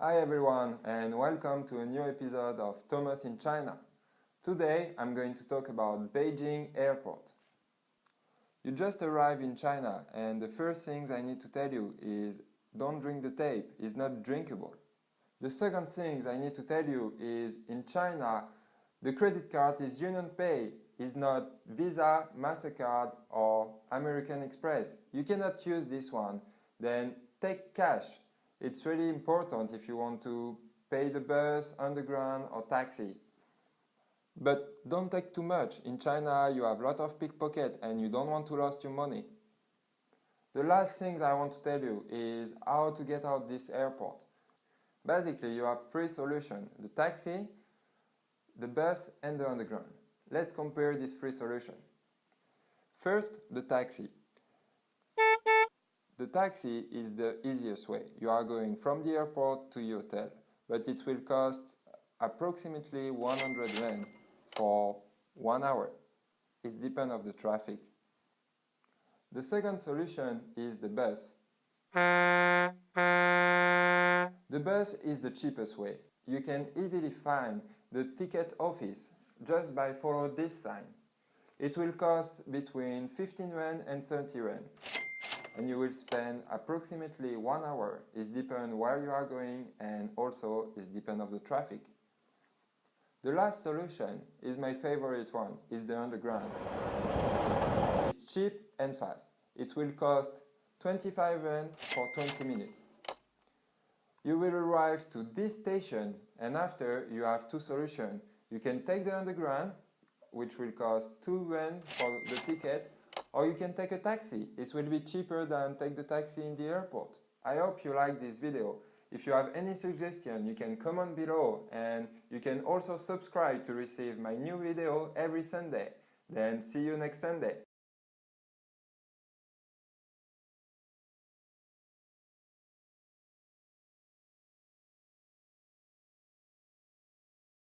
Hi everyone and welcome to a new episode of Thomas in China. Today I'm going to talk about Beijing Airport. You just arrived in China and the first things I need to tell you is don't drink the tape, it's not drinkable. The second thing I need to tell you is in China the credit card is UnionPay, is not Visa, MasterCard or American Express. You cannot use this one. Then take cash. It's really important if you want to pay the bus, underground or taxi. But don't take too much. In China you have a lot of pickpocket and you don't want to lose your money. The last thing I want to tell you is how to get out this airport. Basically you have three solutions. The taxi, the bus and the underground. Let's compare these three solutions. First, the taxi. The taxi is the easiest way. You are going from the airport to your hotel, but it will cost approximately 100 yuan for one hour. It depends on the traffic. The second solution is the bus. The bus is the cheapest way. You can easily find the ticket office just by follow this sign. It will cost between 15 yuan and 30 yuan and you will spend approximately one hour. It depends where you are going and also it depends of the traffic. The last solution is my favorite one, is the underground. It's cheap and fast. It will cost 25 yuan for 20 minutes. You will arrive to this station and after you have two solutions. You can take the underground, which will cost 2 yuan for the ticket, or you can take a taxi. It will be cheaper than take the taxi in the airport. I hope you like this video. If you have any suggestion, you can comment below and you can also subscribe to receive my new video every Sunday. Then see you next Sunday.